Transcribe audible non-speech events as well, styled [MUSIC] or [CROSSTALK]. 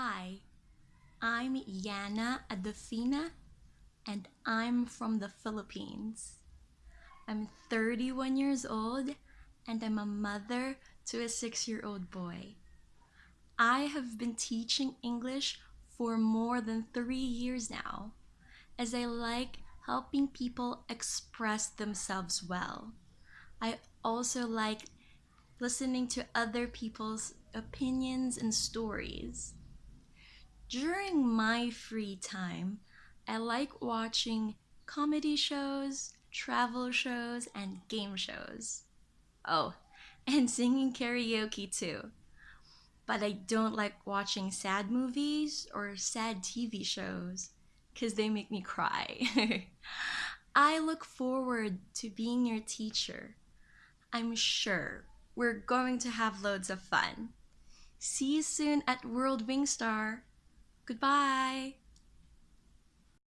Hi, I'm Yana Adafina, and I'm from the Philippines. I'm 31 years old, and I'm a mother to a six year old boy. I have been teaching English for more than three years now, as I like helping people express themselves well. I also like listening to other people's opinions and stories. During my free time, I like watching comedy shows, travel shows, and game shows. Oh, [LAUGHS] and singing karaoke too. But I don't like watching sad movies or sad TV shows because they make me cry. [LAUGHS] I look forward to being your teacher. I'm sure we're going to have loads of fun. See you soon at World Wingstar. Goodbye.